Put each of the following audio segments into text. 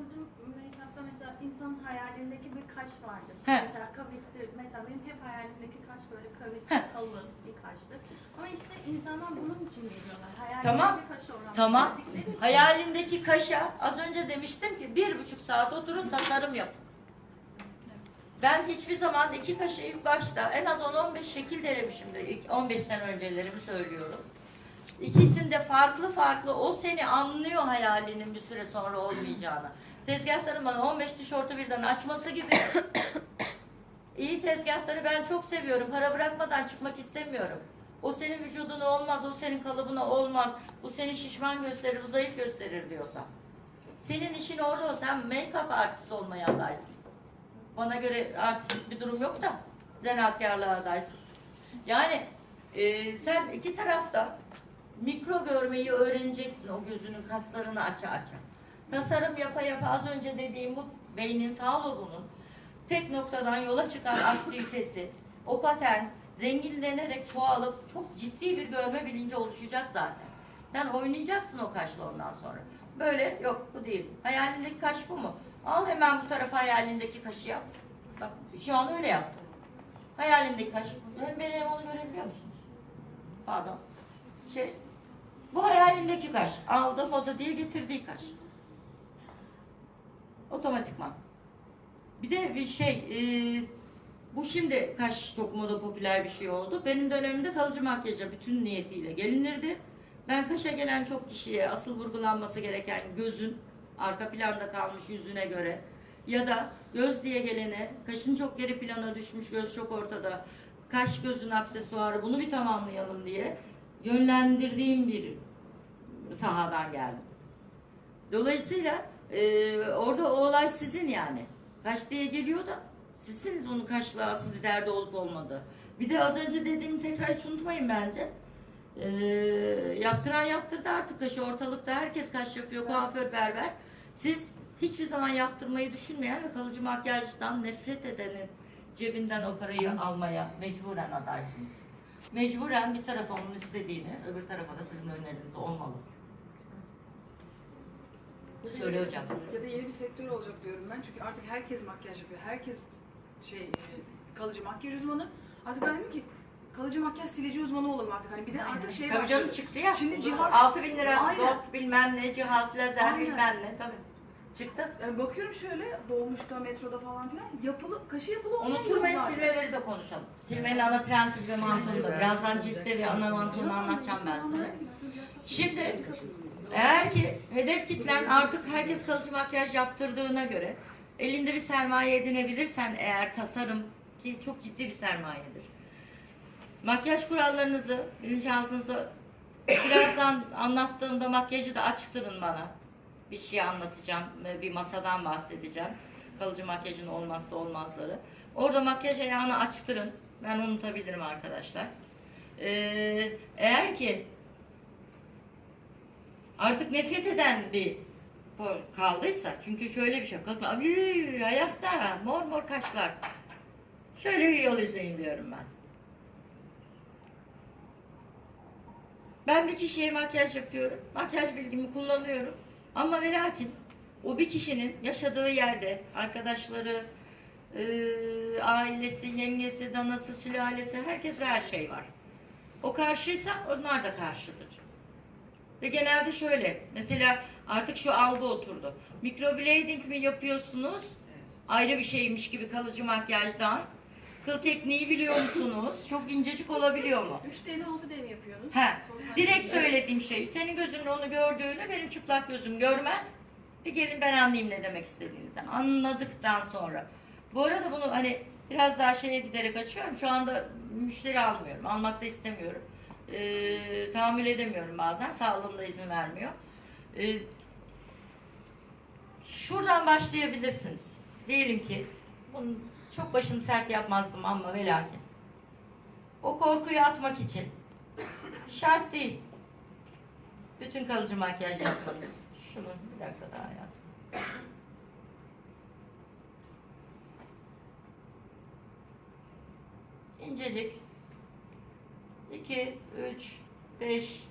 kalıcı make-up'ta mesela insanın hayalindeki bir kaş vardır. He. Mesela kavisli, mesela benim hep hayalimdeki kaş böyle He. kavisli, kalın bir kaştır. Ama işte insanlar bunun için geliyorlar. Hayalindeki Tamam. kaş olan Tamam. Hayalindeki kaşa az önce demiştim ki bir buçuk saat oturun tasarım yapın. Ben hiçbir zaman iki kaşı ilk başta en az 10-15 şekil denemişimdir. İlk 15 sene öncelerimi söylüyorum. İkisinde farklı farklı o seni anlıyor hayalinin bir süre sonra olmayacağını. Tezgahların bana 15 tişörtü birden açması gibi. İyi tezgahları ben çok seviyorum. Para bırakmadan çıkmak istemiyorum. O senin vücuduna olmaz, o senin kalıbına olmaz. Bu seni şişman gösterir, bu zayıf gösterir diyorsa. Senin işin orada o. Sen make-up artist olmaya adaysın. Bana göre artistik bir durum yok da zanaatkarlığa adaysın. Yani e, sen iki tarafta mikro görmeyi öğreneceksin o gözünün kaslarını aça aça. Tasarım yapa yapa az önce dediğim bu beynin sağ lobunun tek noktadan yola çıkan aktivitesi, o patern zenginlenerek çoğalıp çok ciddi bir görme bilinci oluşacak zaten. Sen oynayacaksın o kaşla ondan sonra. Böyle yok bu değil. Hayalindeki kaş bu mu? Al hemen bu tarafa hayalindeki kaşı yap. Bak şu an öyle yaptım. Hayalimdeki kaş. Hem beni hem onu görebiliyor musunuz? Pardon. Şey, bu hayalimdeki kaş. Aldım o da diye getirdiği kaş. Otomatikman. Bir de bir şey, e, bu şimdi kaş çok moda popüler bir şey oldu. Benim dönemimde kalıcı makyaja bütün niyetiyle gelinirdi. Ben kaşa gelen çok kişiye asıl vurgulanması gereken gözün arka planda kalmış yüzüne göre ya da göz diye gelene kaşın çok geri plana düşmüş göz çok ortada kaş gözün aksesuarı bunu bir tamamlayalım diye yönlendirdiğim bir sahadan geldim. Dolayısıyla e, orada o olay sizin yani. Kaş diye geliyor da sizsiniz bunun asıl bir derdi olup olmadığı. Bir de az önce dediğimi tekrar hiç unutmayın bence. E, yaptıran yaptırdı artık kaşı ortalıkta herkes kaş yapıyor kuaför berber. Siz hiçbir zaman yaptırmayı düşünmeyen ve kalıcı makyajdan nefret edenin cebinden o parayı almaya mecburen adaysınız. Mecburen bir tarafa onun istediğini, öbür tarafa da sizin öneriniz olmalı. Söyle hocam. Ya da yeni bir sektör olacak diyorum ben. Çünkü artık herkes makyaj yapıyor. Herkes şey e, kalıcı makyaj uzmanı. Artık ben dedim ki kalıcı makyaj silici uzmanı olalım artık. Hani bir de artık şey Tabii canım çıktı ya. Şimdi cihaz- 6000 bin lira Aynen. dot bilmem ne cihaz lazer Aynen. bilmem ne tabii. Çıktı. Yani bakıyorum şöyle dolmuşta, metroda falan filan yapılı, kaşı yapılı olmayan yok Unutturmayın zaten. silmeleri de konuşalım. Silmenin ana prensibi ve mantığını da. Birazdan ciltte ve ana mantığını anlatacağım ben size. Şimdi eğer ki hedef kitlen artık herkes kalıcı makyaj yaptırdığına göre elinde bir sermaye edinebilirsen eğer tasarım ki çok ciddi bir sermayedir. Makyaj kurallarınızı bilinçaltınızda birazdan anlattığımda makyajı da açtırın bana. Bir şey anlatacağım, bir masadan bahsedeceğim. Kalıcı makyajın olmazsa olmazları. Orada makyaj ayağını açtırın. Ben unutabilirim arkadaşlar. Ee, eğer ki artık nefret eden bir kaldıysa çünkü şöyle bir şey kalkma abi hayatta mor mor kaşlar. Şöyle bir yol izleyin diyorum ben. Ben bir kişiye makyaj yapıyorum makyaj bilgimi kullanıyorum. Ama ve lakin o bir kişinin yaşadığı yerde arkadaşları e, ailesi yengesi danası sülalesi herkes ve her şey var. O karşıysa onlar da karşıdır ve genelde şöyle, mesela artık şu algı oturdu. Microblading mi yapıyorsunuz? Ayrı bir şeymiş gibi kalıcı makyajdan. Kıl tekniği biliyor musunuz? Çok incecik olabiliyor mu? 3D mi 6D mi yapıyorsunuz? He, Sonra- direkt söylediğim şey. Senin gözünün onu gördüğünü benim çıplak gözüm görmez. Bir gelin ben anlayayım ne demek istediğinizi. Anladıktan sonra. Bu arada bunu hani biraz daha şeye giderek açıyorum. Şu anda müşteri almıyorum. Almak da istemiyorum. Ee, tahammül edemiyorum bazen. Sağlığım da izin vermiyor. Ee, şuradan başlayabilirsiniz. Diyelim ki bunu çok başını sert yapmazdım ama ve. O korkuyu atmak için Şart değil. Bütün kalıcı makyaj yapmanız. Şunu bir dakika daha yap. İncecik. 2, 3, 5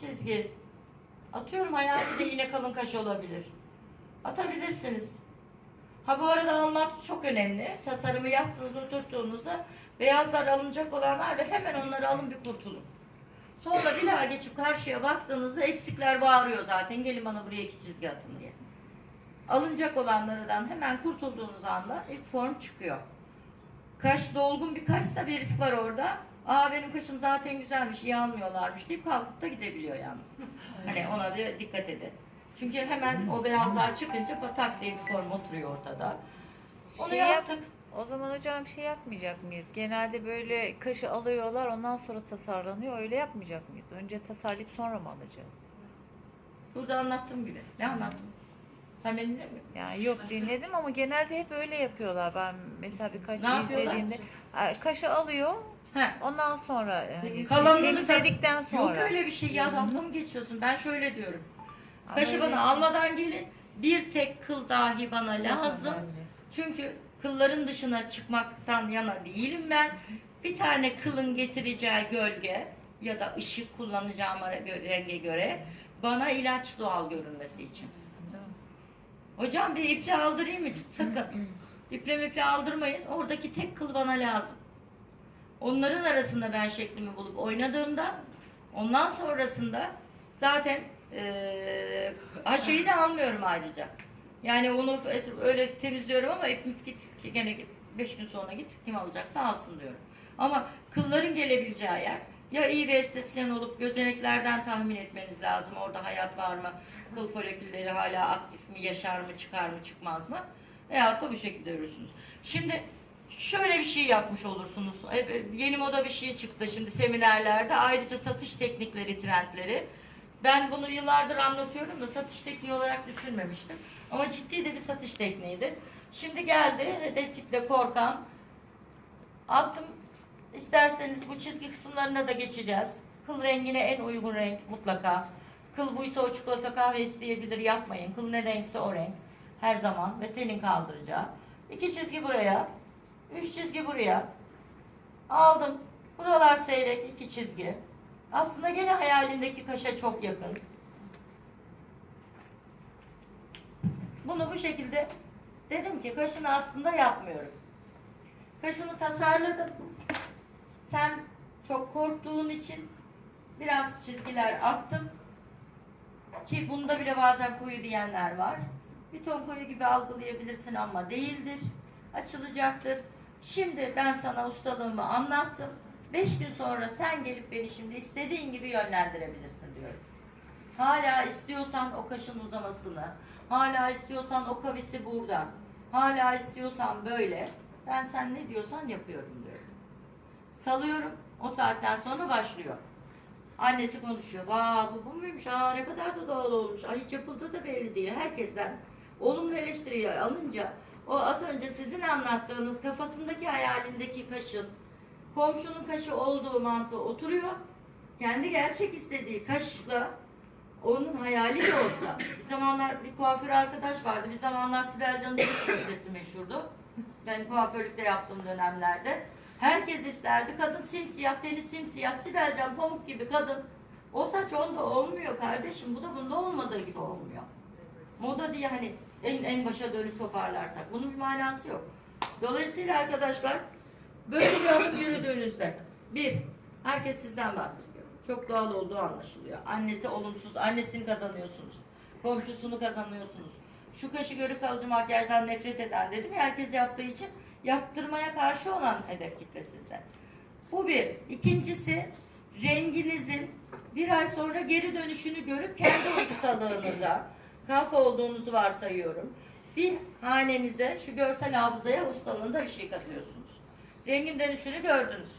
çizgi. Atıyorum hayali de yine kalın kaş olabilir. atabilirsiniz. Ha bu arada almak çok önemli. Tasarımı yaptığınız, oturttuğunuzda beyazlar alınacak olanlar ve hemen onları alın bir kurtulun. Sonra bir daha geçip karşıya baktığınızda eksikler bağırıyor zaten. Gelin bana buraya iki çizgi atın diye. Alınacak olanlardan hemen kurtulduğunuz anda ilk form çıkıyor. Kaş dolgun bir kaşsa bir risk var orada. Aa benim kaşım zaten güzelmiş, iyi almıyorlarmış deyip kalkıp da gidebiliyor yalnız. Hani ona bir dikkat edin. Çünkü hemen o beyazlar çıkınca patak diye bir form oturuyor ortada. Onu Şey yap- yaptık. O zaman hocam bir şey yapmayacak mıyız? Genelde böyle kaşı alıyorlar ondan sonra tasarlanıyor. Öyle yapmayacak mıyız? Önce tasarlayıp sonra mı alacağız? Burada anlattığım gibi. Ne anlattım? Sen beni dinlemiyor musun? Yani yok dinledim ama genelde hep öyle yapıyorlar. Ben mesela birkaç Ne yapıyorlar? izlediğimde kaşı alıyor Heh. ondan sonra yani Kalanını temizledikten Yok sonra. öyle bir şey ya dalga mı geçiyorsun? Ben şöyle diyorum. Ama Kaşı öyle- bana almadan gelin. Bir tek kıl dahi bana lazım. Çünkü kılların dışına çıkmaktan yana değilim ben. Bir tane kılın getireceği gölge ya da ışık kullanacağım ara- gö- renge göre bana ilaç doğal görünmesi için. Hocam bir iple aldırayım mı? Sakın. İple miple aldırmayın. Oradaki tek kıl bana lazım. Onların arasında ben şeklimi bulup oynadığımda ondan sonrasında zaten ha şeyi de almıyorum ayrıca. Yani onu öyle temizliyorum ama ip git gene git 5 gün sonra git kim alacaksa alsın diyorum. Ama kılların gelebileceği yer ya iyi bir estetisyen olup gözeneklerden tahmin etmeniz lazım. Orada hayat var mı? Kıl folikülleri hala aktif mi? Yaşar mı? Çıkar mı? Çıkmaz mı? Veyahut da bu şekilde görürsünüz. Şimdi şöyle bir şey yapmış olursunuz. Hep- hep Yeni moda bir şey çıktı şimdi seminerlerde. Ayrıca satış teknikleri, trendleri. Ben bunu yıllardır anlatıyorum da satış tekniği olarak düşünmemiştim. Ama ciddi de bir satış tekniğidir. Şimdi geldi hedef kitle korkan. Attım. İsterseniz bu çizgi kısımlarına da geçeceğiz. Kıl rengine en uygun renk mutlaka. Kıl buysa o çikolata kahve isteyebilir yapmayın. Kıl ne renkse o renk. Her zaman ve tenin kaldıracağı. İki çizgi buraya. Üç çizgi buraya. Aldım. Buralar seyrek iki çizgi. Aslında gene hayalindeki kaşa çok yakın. Bunu bu şekilde dedim ki kaşını aslında yapmıyorum. Kaşını tasarladım. Sen çok korktuğun için biraz çizgiler attım. Ki bunda bile bazen koyu diyenler var. Bir ton koyu gibi algılayabilirsin ama değildir. Açılacaktır. Şimdi ben sana ustalığımı anlattım. Beş gün sonra sen gelip beni şimdi istediğin gibi yönlendirebilirsin diyorum. Hala istiyorsan o kaşın uzamasını, hala istiyorsan o kavisi burada, hala istiyorsan böyle, ben sen ne diyorsan yapıyorum diyorum. Salıyorum, o saatten sonra başlıyor. Annesi konuşuyor. Vaa bu, bu muymuş? Aa ne kadar da doğal olmuş. Ay hiç yapıldığı da belli değil. Herkesten olumlu eleştiriyi alınca o az önce sizin anlattığınız kafasındaki hayalindeki kaşın komşunun kaşı olduğu mantığı oturuyor. Kendi gerçek istediği kaşla onun hayali de olsa. Bir zamanlar bir kuaför arkadaş vardı. Bir zamanlar Sibel Can'ın köşesi meşhurdu. Ben kuaförlükte yaptığım dönemlerde. Herkes isterdi. Kadın simsiyah, teni simsiyah, Sibel Can pamuk gibi kadın. O saç onda olmuyor kardeşim. Bu da bunda olmadığı gibi olmuyor. Moda diye hani en, en başa dönüp toparlarsak. Bunun bir manası yok. Dolayısıyla arkadaşlar böyle bir adım yürüdüğünüzde bir, herkes sizden bahsediyor. Çok doğal olduğu anlaşılıyor. Annesi olumsuz, annesini kazanıyorsunuz. Komşusunu kazanıyorsunuz. Şu kaşı görü kalıcı makyajdan nefret eden dedim ya herkes yaptığı için yaptırmaya karşı olan hedef kitle sizde. Bu bir. İkincisi renginizin bir ay sonra geri dönüşünü görüp kendi ustalığınıza kafa olduğunuzu varsayıyorum. Bir hanenize şu görsel hafızaya ustalığınıza bir şey katıyorsunuz. Rengin dönüşünü gördünüz.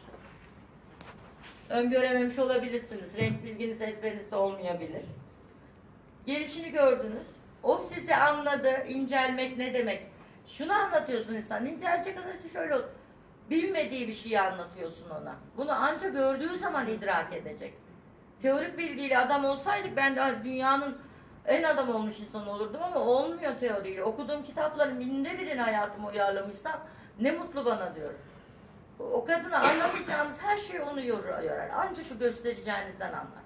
Öngörememiş olabilirsiniz. Renk bilginiz ezberinizde olmayabilir. Gelişini gördünüz. O sizi anladı. İncelmek ne demek? Şunu anlatıyorsun insan. İncelecek kadar şöyle. Bilmediği bir şeyi anlatıyorsun ona. Bunu ancak gördüğü zaman idrak edecek. Teorik bilgiyle adam olsaydık ben de dünyanın en adam olmuş insan olurdum ama olmuyor teoriyle. Okuduğum kitapların binde birini hayatıma uyarlamışsam ne mutlu bana diyorum. O kadına anlatacağınız her şey onu yorar. yorar. Anca şu göstereceğinizden anlar.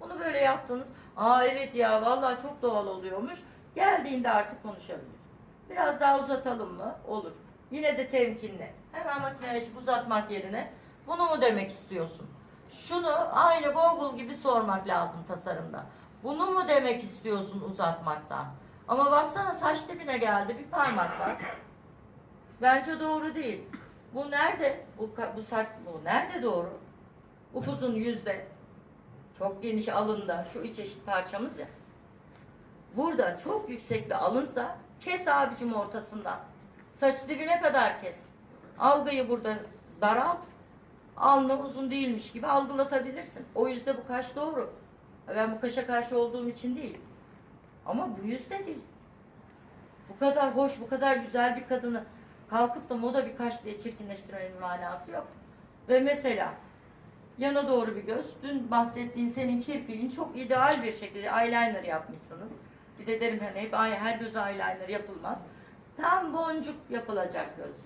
Bunu böyle yaptınız. Aa evet ya vallahi çok doğal oluyormuş. Geldiğinde artık konuşabilir. Biraz daha uzatalım mı? Olur. Yine de temkinli. Hemen makineye uzatmak yerine bunu mu demek istiyorsun? Şunu aynı Google gibi sormak lazım tasarımda. Bunu mu demek istiyorsun uzatmaktan? Ama baksana saç dibine geldi bir parmak var. Bence doğru değil. Bu nerede? Bu, bu saç bu nerede doğru? Upuzun yüzde. Çok geniş alında. Şu iç eşit parçamız ya. Burada çok yüksek bir alınsa kes abicim ortasından. Saç dibine kadar kes. Algıyı burada daralt. Alnı uzun değilmiş gibi algılatabilirsin. O yüzde bu kaş doğru. Ben bu kaşa karşı olduğum için değil. Ama bu yüzde değil. Bu kadar hoş, bu kadar güzel bir kadını kalkıp da moda bir kaş diye çirkinleştirmenin manası yok. Ve mesela yana doğru bir göz. Dün bahsettiğin senin kirpiğin çok ideal bir şekilde eyeliner yapmışsınız. Bir de derim hani hep her göz eyeliner yapılmaz. Tam boncuk yapılacak göz.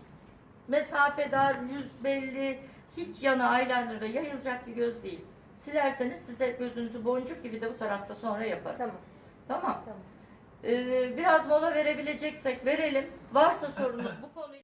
Mesafe dar, yüz belli, hiç yana eyeliner'da yayılacak bir göz değil. Silerseniz size gözünüzü boncuk gibi de bu tarafta sonra yaparım. Tamam. Tamam. Tamam. Ee, biraz mola verebileceksek verelim. Varsa sorunuz bu konu